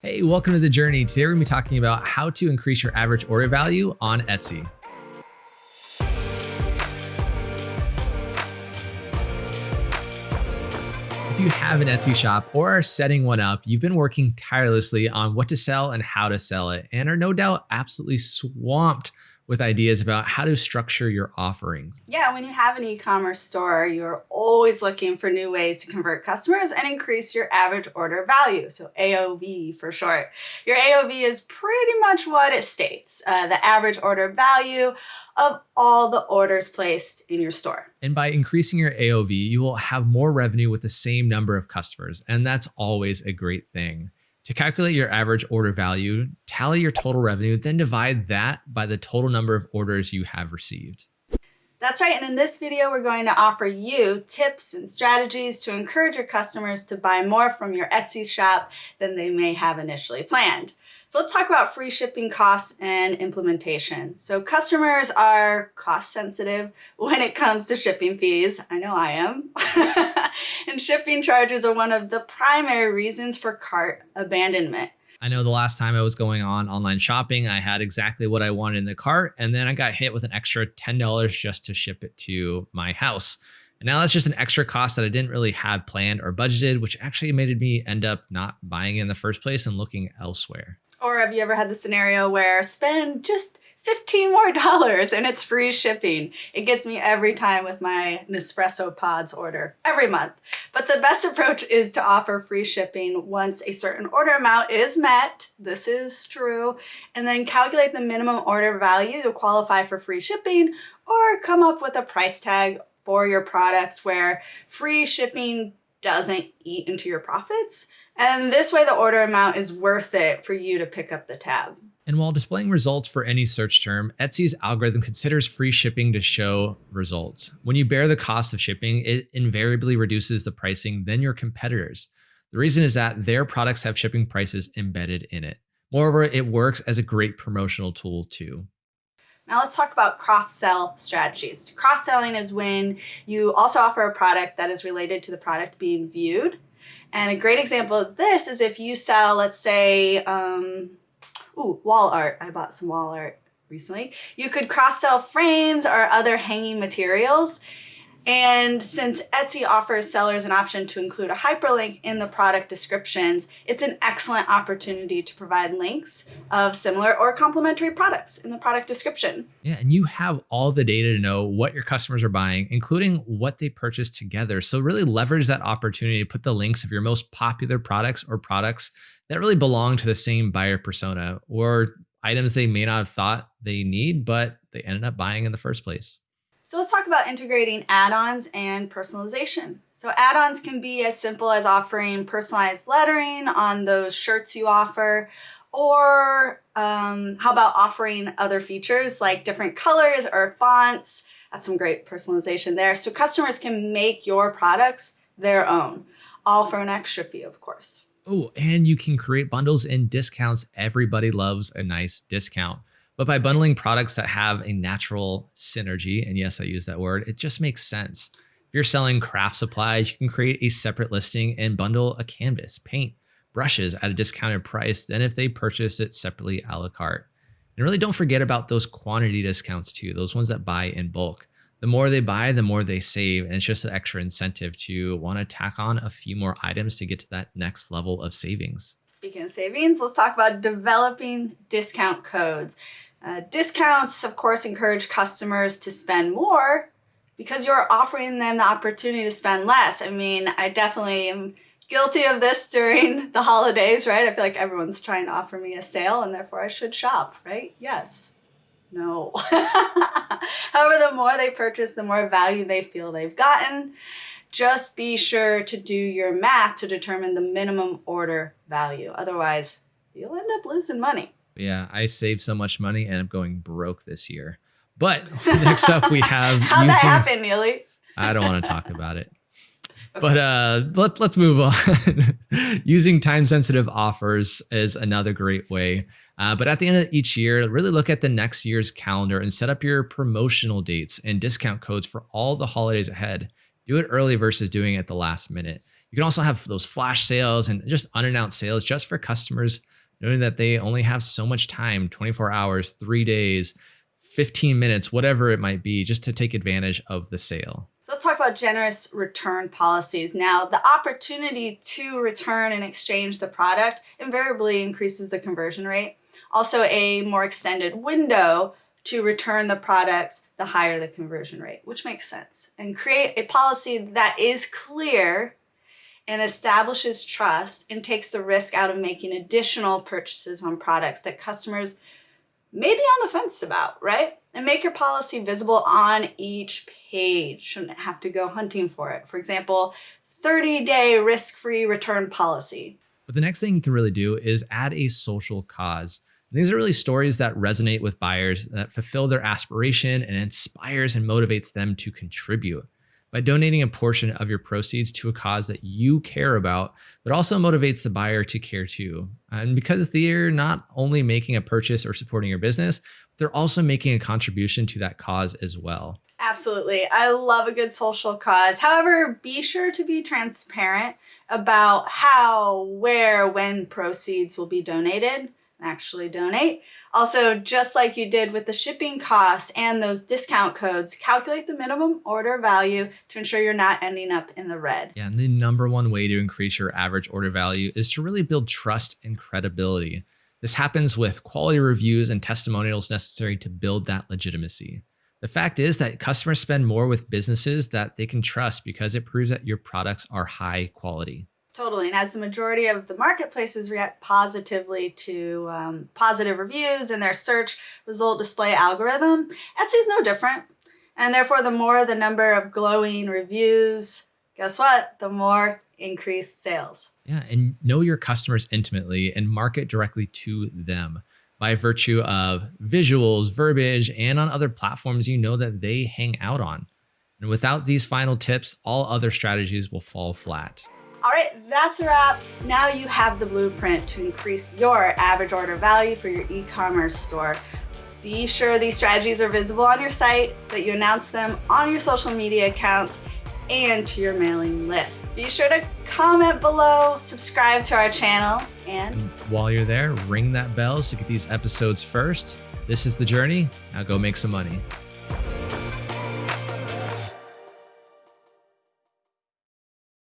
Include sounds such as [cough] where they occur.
Hey, welcome to the journey. Today we're going to be talking about how to increase your average order value on Etsy. If you have an Etsy shop or are setting one up, you've been working tirelessly on what to sell and how to sell it, and are no doubt absolutely swamped with ideas about how to structure your offerings. Yeah, when you have an e-commerce store, you're always looking for new ways to convert customers and increase your average order value. So AOV for short. Your AOV is pretty much what it states, uh, the average order value of all the orders placed in your store. And by increasing your AOV, you will have more revenue with the same number of customers. And that's always a great thing. To calculate your average order value, tally your total revenue, then divide that by the total number of orders you have received. That's right, and in this video, we're going to offer you tips and strategies to encourage your customers to buy more from your Etsy shop than they may have initially planned. So let's talk about free shipping costs and implementation. So customers are cost sensitive [laughs] when it comes to shipping fees. I know I am. [laughs] and shipping charges are one of the primary reasons for cart abandonment. I know the last time I was going on online shopping, I had exactly what I wanted in the cart, and then I got hit with an extra $10 just to ship it to my house. And now that's just an extra cost that I didn't really have planned or budgeted, which actually made me end up not buying in the first place and looking elsewhere. Or have you ever had the scenario where spend just 15 more [laughs] dollars and it's free shipping. It gets me every time with my Nespresso pods order every month. But the best approach is to offer free shipping once a certain order amount is met. This is true. And then calculate the minimum order value to qualify for free shipping or come up with a price tag for your products where free shipping doesn't eat into your profits. And this way the order amount is worth it for you to pick up the tab. And while displaying results for any search term, Etsy's algorithm considers free shipping to show results. When you bear the cost of shipping, it invariably reduces the pricing than your competitors. The reason is that their products have shipping prices embedded in it. Moreover, it works as a great promotional tool too. Now let's talk about cross-sell strategies. Cross-selling is when you also offer a product that is related to the product being viewed. And a great example of this is if you sell, let's say, um, ooh, wall art. I bought some wall art recently. You could cross-sell frames or other hanging materials and since Etsy offers sellers an option to include a hyperlink in the product descriptions, it's an excellent opportunity to provide links of similar or complementary products in the product description. Yeah, and you have all the data to know what your customers are buying, including what they purchased together. So really leverage that opportunity to put the links of your most popular products or products that really belong to the same buyer persona or items they may not have thought they need, but they ended up buying in the first place. So let's talk about integrating add-ons and personalization. So add-ons can be as simple as offering personalized lettering on those shirts you offer, or um, how about offering other features like different colors or fonts? That's some great personalization there. So customers can make your products their own, all for an extra fee, of course. Oh, and you can create bundles and discounts. Everybody loves a nice discount. But by bundling products that have a natural synergy, and yes, I use that word, it just makes sense. If you're selling craft supplies, you can create a separate listing and bundle a canvas, paint, brushes at a discounted price than if they purchase it separately a la carte. And really don't forget about those quantity discounts too, those ones that buy in bulk. The more they buy, the more they save. And it's just an extra incentive to want to tack on a few more items to get to that next level of savings. Speaking of savings, let's talk about developing discount codes. Uh, discounts, of course, encourage customers to spend more because you're offering them the opportunity to spend less. I mean, I definitely am guilty of this during [laughs] the holidays, right? I feel like everyone's trying to offer me a sale and therefore I should shop, right? Yes. No. [laughs] However, the more they purchase, the more value they feel they've gotten. Just be sure to do your math to determine the minimum order value. Otherwise, you'll end up losing money. Yeah, I saved so much money and I'm going broke this year. But [laughs] next up we have How'd using, that happen, Neely? I don't want to talk about it. [laughs] Okay. But uh, let, let's move on. [laughs] using time sensitive offers is another great way. Uh, but at the end of each year, really look at the next year's calendar and set up your promotional dates and discount codes for all the holidays ahead. Do it early versus doing it at the last minute. You can also have those flash sales and just unannounced sales just for customers knowing that they only have so much time 24 hours, three days, 15 minutes, whatever it might be, just to take advantage of the sale. So let's talk about generous return policies. Now, the opportunity to return and exchange the product invariably increases the conversion rate. Also, a more extended window to return the products, the higher the conversion rate, which makes sense. And create a policy that is clear and establishes trust and takes the risk out of making additional purchases on products that customers may be on the fence about, right? And make your policy visible on each page. Shouldn't have to go hunting for it. For example, 30 day risk free return policy. But the next thing you can really do is add a social cause. And these are really stories that resonate with buyers, that fulfill their aspiration and inspires and motivates them to contribute by donating a portion of your proceeds to a cause that you care about, but also motivates the buyer to care too. And because they're not only making a purchase or supporting your business, they're also making a contribution to that cause as well. Absolutely. I love a good social cause. However, be sure to be transparent about how, where, when proceeds will be donated. Actually donate. Also, just like you did with the shipping costs and those discount codes, calculate the minimum order value to ensure you're not ending up in the red. Yeah, and the number one way to increase your average order value is to really build trust and credibility. This happens with quality reviews and testimonials necessary to build that legitimacy. The fact is that customers spend more with businesses that they can trust because it proves that your products are high quality. Totally. And as the majority of the marketplaces react positively to um, positive reviews in their search result display algorithm, Etsy's no different. And therefore, the more the number of glowing reviews, guess what? The more increased sales. Yeah. And know your customers intimately and market directly to them by virtue of visuals, verbiage, and on other platforms you know that they hang out on. And without these final tips, all other strategies will fall flat. All right, that's a wrap. Now you have the blueprint to increase your average order value for your e-commerce store. Be sure these strategies are visible on your site, that you announce them on your social media accounts and to your mailing list. Be sure to comment below, subscribe to our channel, and, while you're there, ring that bell to get these episodes first. This is The Journey. Now go make some money.